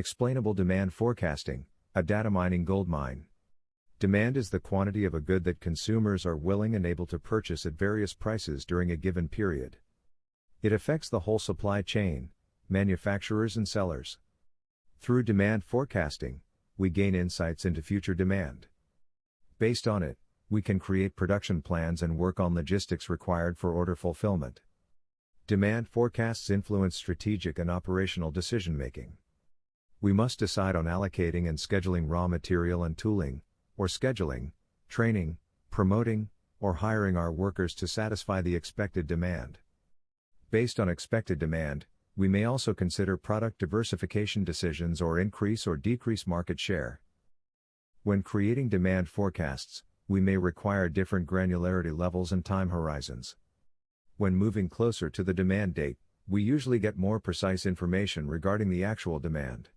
Explainable demand forecasting, a data mining goldmine. Demand is the quantity of a good that consumers are willing and able to purchase at various prices during a given period. It affects the whole supply chain, manufacturers and sellers. Through demand forecasting, we gain insights into future demand. Based on it, we can create production plans and work on logistics required for order fulfillment. Demand forecasts influence strategic and operational decision making. We must decide on allocating and scheduling raw material and tooling, or scheduling, training, promoting, or hiring our workers to satisfy the expected demand. Based on expected demand, we may also consider product diversification decisions or increase or decrease market share. When creating demand forecasts, we may require different granularity levels and time horizons. When moving closer to the demand date, we usually get more precise information regarding the actual demand.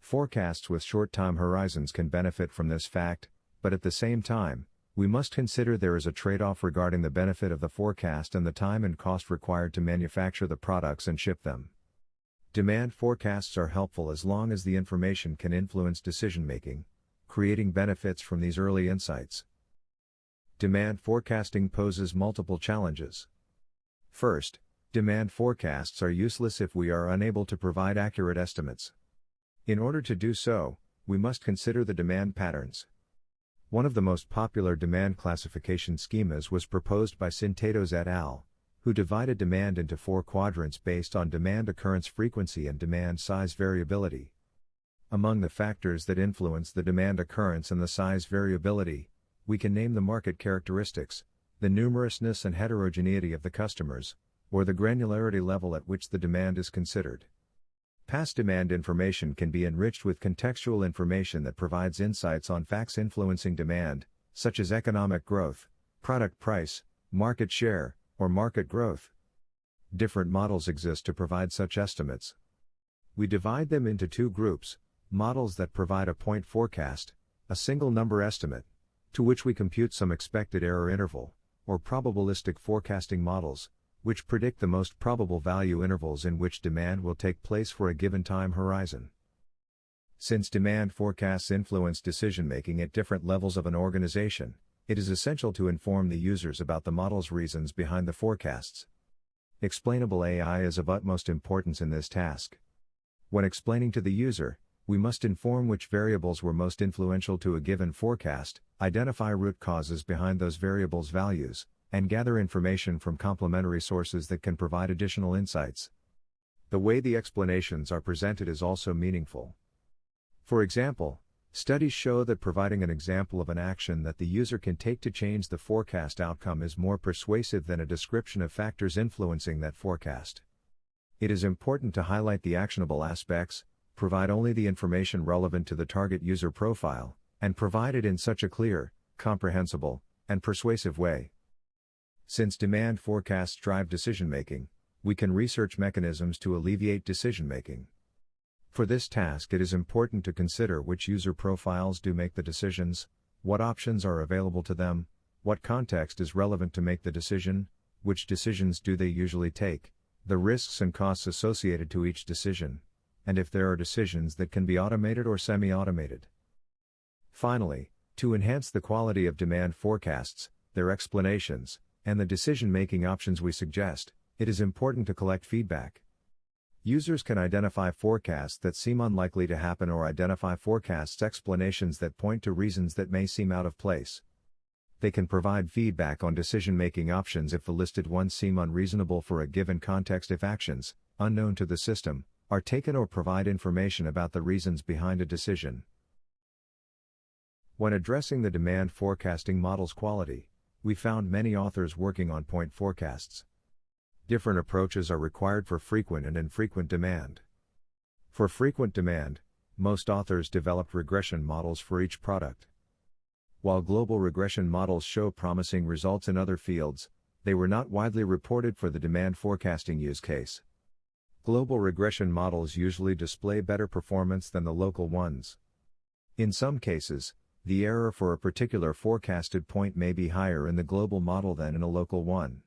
Forecasts with short time horizons can benefit from this fact, but at the same time, we must consider there is a trade off regarding the benefit of the forecast and the time and cost required to manufacture the products and ship them. Demand forecasts are helpful as long as the information can influence decision making, creating benefits from these early insights. Demand forecasting poses multiple challenges. First, demand forecasts are useless if we are unable to provide accurate estimates. In order to do so, we must consider the demand patterns. One of the most popular demand classification schemas was proposed by Syntetos et al., who divided demand into four quadrants based on demand occurrence frequency and demand size variability. Among the factors that influence the demand occurrence and the size variability, we can name the market characteristics, the numerousness and heterogeneity of the customers, or the granularity level at which the demand is considered. Past demand information can be enriched with contextual information that provides insights on facts influencing demand, such as economic growth, product price, market share, or market growth. Different models exist to provide such estimates. We divide them into two groups models that provide a point forecast, a single number estimate, to which we compute some expected error interval, or probabilistic forecasting models, which predict the most probable value intervals in which demand will take place for a given time horizon. Since demand forecasts influence decision making at different levels of an organization, it is essential to inform the users about the model's reasons behind the forecasts. Explainable AI is of utmost importance in this task. When explaining to the user, we must inform which variables were most influential to a given forecast, identify root causes behind those variables' values, and gather information from complementary sources that can provide additional insights. The way the explanations are presented is also meaningful. For example, studies show that providing an example of an action that the user can take to change the forecast outcome is more persuasive than a description of factors influencing that forecast. It is important to highlight the actionable aspects, provide only the information relevant to the target user profile, and provide it in such a clear, comprehensible, and persuasive way. Since demand forecasts drive decision making, we can research mechanisms to alleviate decision making. For this task, it is important to consider which user profiles do make the decisions, what options are available to them, what context is relevant to make the decision, which decisions do they usually take, the risks and costs associated to each decision, and if there are decisions that can be automated or semi automated. Finally, to enhance the quality of demand forecasts, their explanations, and the decision making options we suggest, it is important to collect feedback. Users can identify forecasts that seem unlikely to happen or identify forecasts explanations that point to reasons that may seem out of place. They can provide feedback on decision making options if the listed ones seem unreasonable for a given context if actions, unknown to the system, are taken or provide information about the reasons behind a decision. When addressing the demand forecasting model's quality, we found many authors working on point forecasts. Different approaches are required for frequent and infrequent demand. For frequent demand, most authors developed regression models for each product. While global regression models show promising results in other fields, they were not widely reported for the demand forecasting use case. Global regression models usually display better performance than the local ones. In some cases, the error for a particular forecasted point may be higher in the global model than in a local one.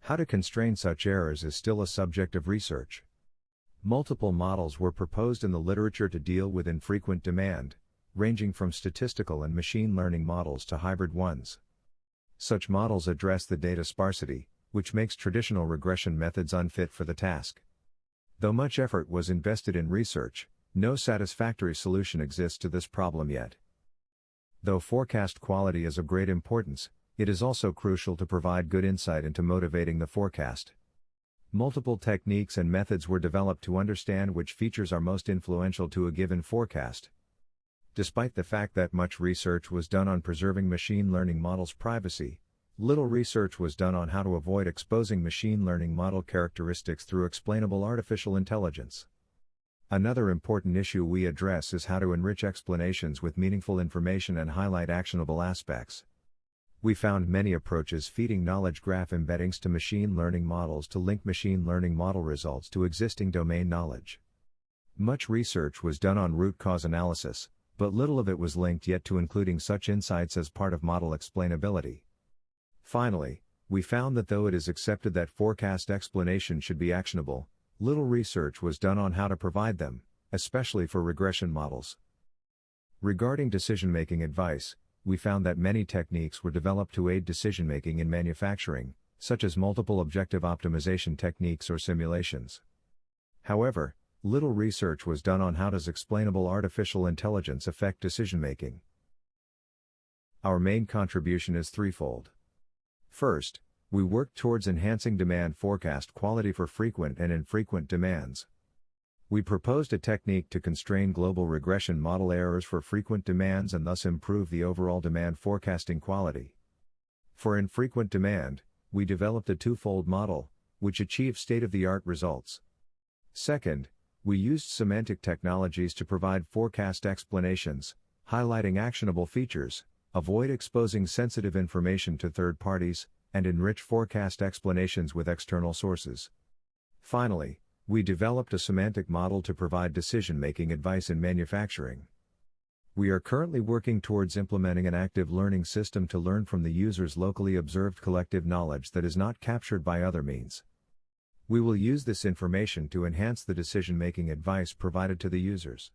How to constrain such errors is still a subject of research. Multiple models were proposed in the literature to deal with infrequent demand, ranging from statistical and machine learning models to hybrid ones. Such models address the data sparsity, which makes traditional regression methods unfit for the task. Though much effort was invested in research, no satisfactory solution exists to this problem yet. Though forecast quality is of great importance, it is also crucial to provide good insight into motivating the forecast. Multiple techniques and methods were developed to understand which features are most influential to a given forecast. Despite the fact that much research was done on preserving machine learning models' privacy, little research was done on how to avoid exposing machine learning model characteristics through explainable artificial intelligence. Another important issue we address is how to enrich explanations with meaningful information and highlight actionable aspects we found many approaches feeding knowledge graph embeddings to machine learning models to link machine learning model results to existing domain knowledge. Much research was done on root cause analysis, but little of it was linked yet to including such insights as part of model explainability. Finally, we found that though it is accepted that forecast explanation should be actionable, little research was done on how to provide them, especially for regression models. Regarding decision making advice, we found that many techniques were developed to aid decision making in manufacturing, such as multiple objective optimization techniques or simulations. However, little research was done on how does explainable artificial intelligence affect decision making. Our main contribution is threefold. First, we work towards enhancing demand forecast quality for frequent and infrequent demands. We proposed a technique to constrain global regression model errors for frequent demands and thus improve the overall demand forecasting quality. For infrequent demand, we developed a twofold model, which achieved state of the art results. Second, we used semantic technologies to provide forecast explanations, highlighting actionable features, avoid exposing sensitive information to third parties, and enrich forecast explanations with external sources. Finally, we developed a semantic model to provide decision making advice in manufacturing. We are currently working towards implementing an active learning system to learn from the user's locally observed collective knowledge that is not captured by other means. We will use this information to enhance the decision making advice provided to the users.